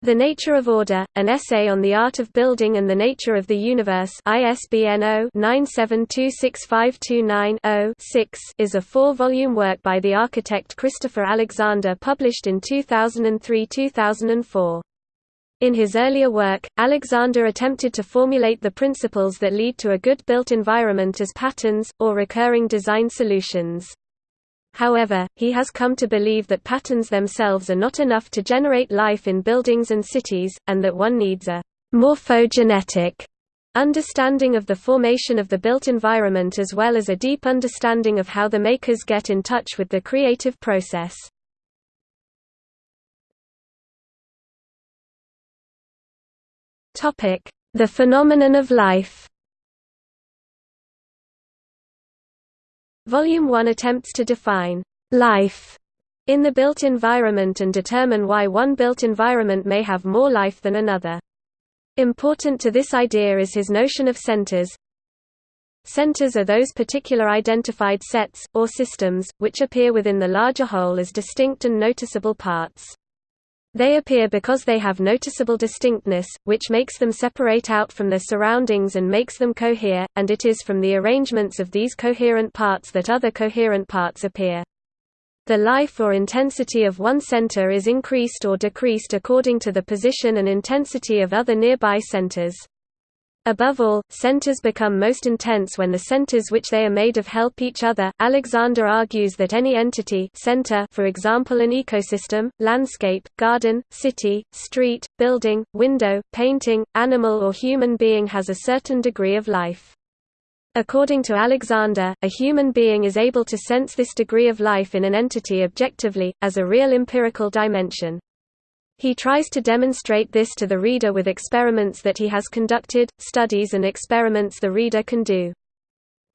The Nature of Order, an essay on the art of building and the nature of the universe ISBN 0-9726529-0-6 is a four-volume work by the architect Christopher Alexander published in 2003-2004. In his earlier work, Alexander attempted to formulate the principles that lead to a good built environment as patterns, or recurring design solutions. However, he has come to believe that patterns themselves are not enough to generate life in buildings and cities, and that one needs a morphogenetic understanding of the formation of the built environment as well as a deep understanding of how the makers get in touch with the creative process. The phenomenon of life Volume 1 attempts to define life in the built environment and determine why one built environment may have more life than another. Important to this idea is his notion of centers. Centers are those particular identified sets, or systems, which appear within the larger whole as distinct and noticeable parts. They appear because they have noticeable distinctness, which makes them separate out from their surroundings and makes them cohere, and it is from the arrangements of these coherent parts that other coherent parts appear. The life or intensity of one center is increased or decreased according to the position and intensity of other nearby centers. Above all, centers become most intense when the centers which they are made of help each other. Alexander argues that any entity center for example an ecosystem, landscape, garden, city, street, building, window, painting, animal or human being has a certain degree of life. According to Alexander, a human being is able to sense this degree of life in an entity objectively, as a real empirical dimension. He tries to demonstrate this to the reader with experiments that he has conducted, studies and experiments the reader can do.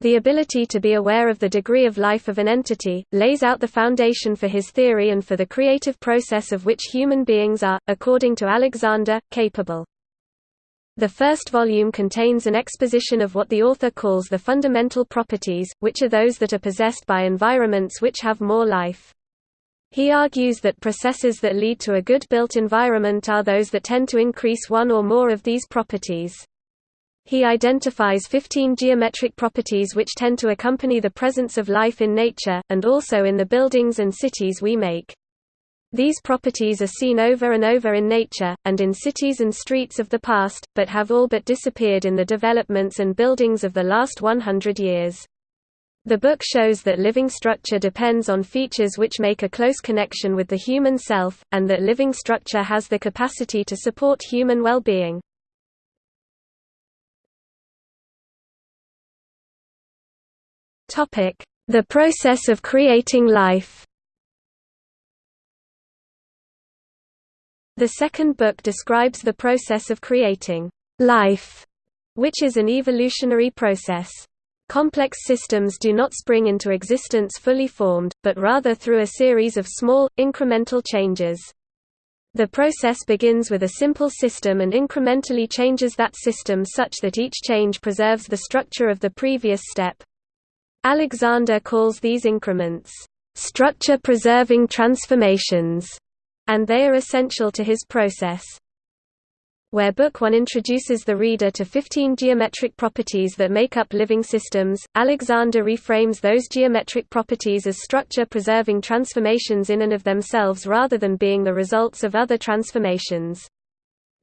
The ability to be aware of the degree of life of an entity, lays out the foundation for his theory and for the creative process of which human beings are, according to Alexander, capable. The first volume contains an exposition of what the author calls the fundamental properties, which are those that are possessed by environments which have more life. He argues that processes that lead to a good built environment are those that tend to increase one or more of these properties. He identifies 15 geometric properties which tend to accompany the presence of life in nature, and also in the buildings and cities we make. These properties are seen over and over in nature, and in cities and streets of the past, but have all but disappeared in the developments and buildings of the last 100 years. The book shows that living structure depends on features which make a close connection with the human self, and that living structure has the capacity to support human well-being. The process of creating life The second book describes the process of creating life, which is an evolutionary process. Complex systems do not spring into existence fully formed, but rather through a series of small, incremental changes. The process begins with a simple system and incrementally changes that system such that each change preserves the structure of the previous step. Alexander calls these increments, structure-preserving transformations, and they are essential to his process where Book 1 introduces the reader to 15 geometric properties that make up living systems, Alexander reframes those geometric properties as structure-preserving transformations in and of themselves rather than being the results of other transformations.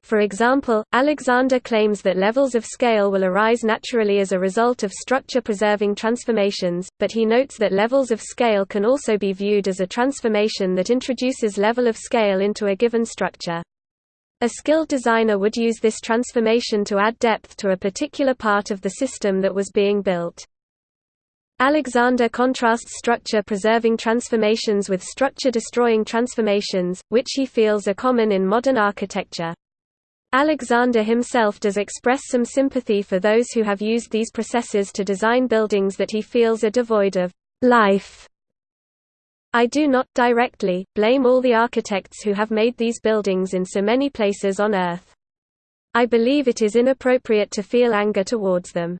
For example, Alexander claims that levels of scale will arise naturally as a result of structure-preserving transformations, but he notes that levels of scale can also be viewed as a transformation that introduces level of scale into a given structure. A skilled designer would use this transformation to add depth to a particular part of the system that was being built. Alexander contrasts structure-preserving transformations with structure-destroying transformations, which he feels are common in modern architecture. Alexander himself does express some sympathy for those who have used these processes to design buildings that he feels are devoid of life I do not, directly, blame all the architects who have made these buildings in so many places on Earth. I believe it is inappropriate to feel anger towards them.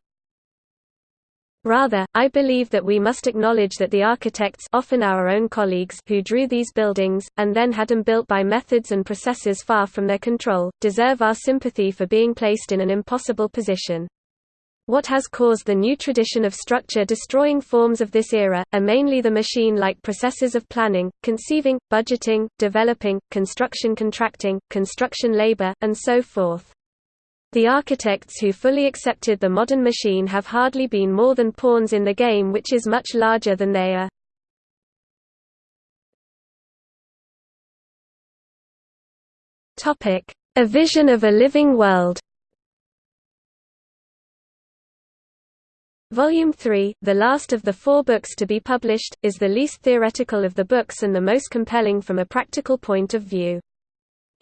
Rather, I believe that we must acknowledge that the architects often our own colleagues who drew these buildings, and then had them built by methods and processes far from their control, deserve our sympathy for being placed in an impossible position. What has caused the new tradition of structure-destroying forms of this era, are mainly the machine-like processes of planning, conceiving, budgeting, developing, construction contracting, construction labor, and so forth. The architects who fully accepted the modern machine have hardly been more than pawns in the game which is much larger than they are. A vision of a living world Volume 3, the last of the four books to be published, is the least theoretical of the books and the most compelling from a practical point of view.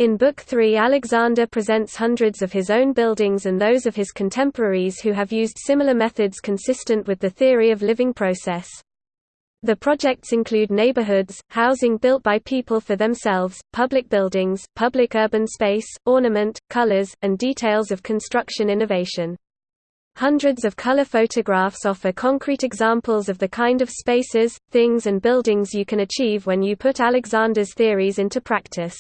In Book 3 Alexander presents hundreds of his own buildings and those of his contemporaries who have used similar methods consistent with the theory of living process. The projects include neighborhoods, housing built by people for themselves, public buildings, public urban space, ornament, colors, and details of construction innovation. Hundreds of color photographs offer concrete examples of the kind of spaces, things and buildings you can achieve when you put Alexander's theories into practice.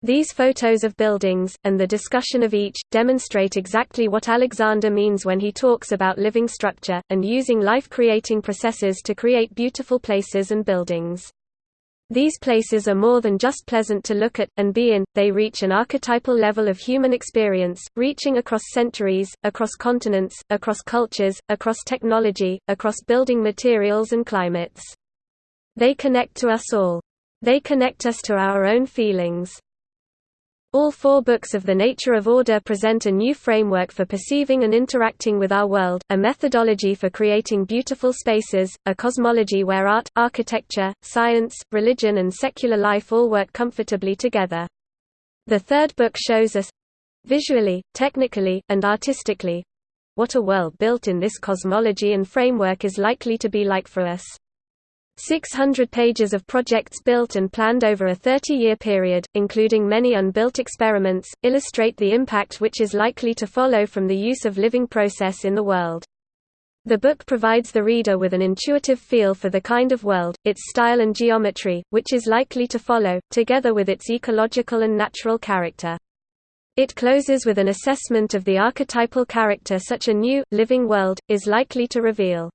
These photos of buildings, and the discussion of each, demonstrate exactly what Alexander means when he talks about living structure, and using life-creating processes to create beautiful places and buildings. These places are more than just pleasant to look at, and be in, they reach an archetypal level of human experience, reaching across centuries, across continents, across cultures, across technology, across building materials and climates. They connect to us all. They connect us to our own feelings. All four books of The Nature of Order present a new framework for perceiving and interacting with our world, a methodology for creating beautiful spaces, a cosmology where art, architecture, science, religion and secular life all work comfortably together. The third book shows us—visually, technically, and artistically—what a world built in this cosmology and framework is likely to be like for us. 600 pages of projects built and planned over a 30-year period, including many unbuilt experiments, illustrate the impact which is likely to follow from the use of living process in the world. The book provides the reader with an intuitive feel for the kind of world, its style and geometry, which is likely to follow, together with its ecological and natural character. It closes with an assessment of the archetypal character such a new, living world, is likely to reveal.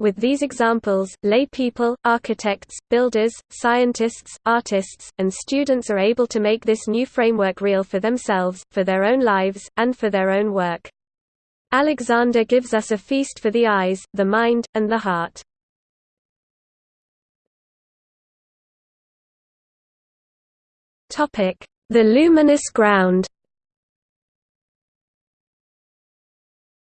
With these examples, lay people, architects, builders, scientists, artists, and students are able to make this new framework real for themselves, for their own lives, and for their own work. Alexander gives us a feast for the eyes, the mind, and the heart. The luminous ground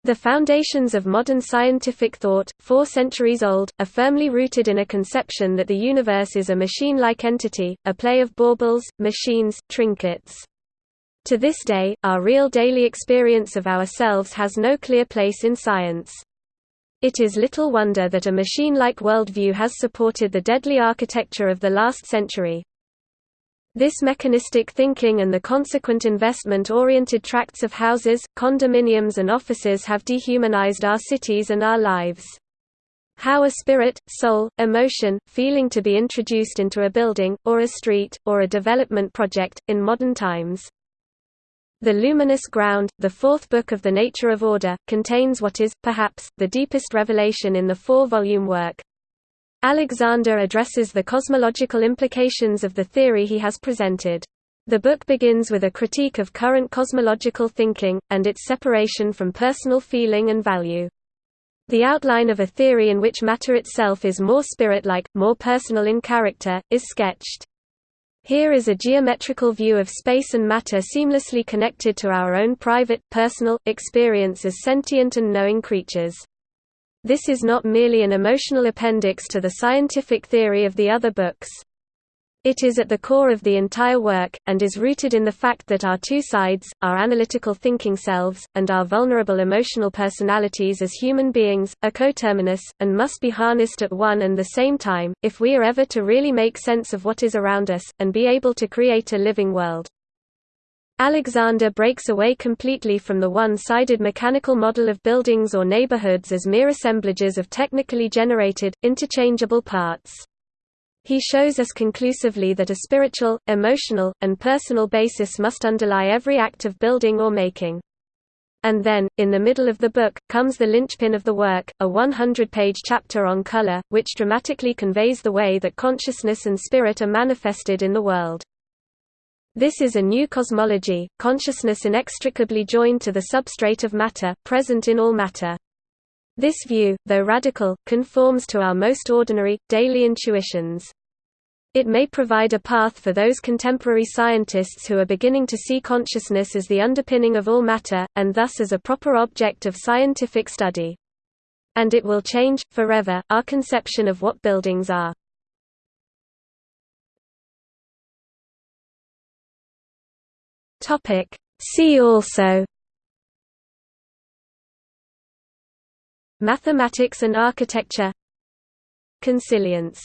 The foundations of modern scientific thought, four centuries old, are firmly rooted in a conception that the universe is a machine-like entity, a play of baubles, machines, trinkets. To this day, our real daily experience of ourselves has no clear place in science. It is little wonder that a machine-like worldview has supported the deadly architecture of the last century. This mechanistic thinking and the consequent investment-oriented tracts of houses, condominiums and offices have dehumanized our cities and our lives. How a spirit, soul, emotion, feeling to be introduced into a building, or a street, or a development project, in modern times. The Luminous Ground, the fourth book of The Nature of Order, contains what is, perhaps, the deepest revelation in the four-volume work, Alexander addresses the cosmological implications of the theory he has presented. The book begins with a critique of current cosmological thinking, and its separation from personal feeling and value. The outline of a theory in which matter itself is more spirit-like, more personal in character, is sketched. Here is a geometrical view of space and matter seamlessly connected to our own private, personal, experience as sentient and knowing creatures. This is not merely an emotional appendix to the scientific theory of the other books. It is at the core of the entire work, and is rooted in the fact that our two sides, our analytical thinking selves, and our vulnerable emotional personalities as human beings, are coterminous, and must be harnessed at one and the same time, if we are ever to really make sense of what is around us, and be able to create a living world. Alexander breaks away completely from the one-sided mechanical model of buildings or neighborhoods as mere assemblages of technically generated, interchangeable parts. He shows us conclusively that a spiritual, emotional, and personal basis must underlie every act of building or making. And then, in the middle of the book, comes the linchpin of the work, a 100-page chapter on color, which dramatically conveys the way that consciousness and spirit are manifested in the world. This is a new cosmology, consciousness inextricably joined to the substrate of matter, present in all matter. This view, though radical, conforms to our most ordinary, daily intuitions. It may provide a path for those contemporary scientists who are beginning to see consciousness as the underpinning of all matter, and thus as a proper object of scientific study. And it will change, forever, our conception of what buildings are. Topic. See also Mathematics and architecture Consilience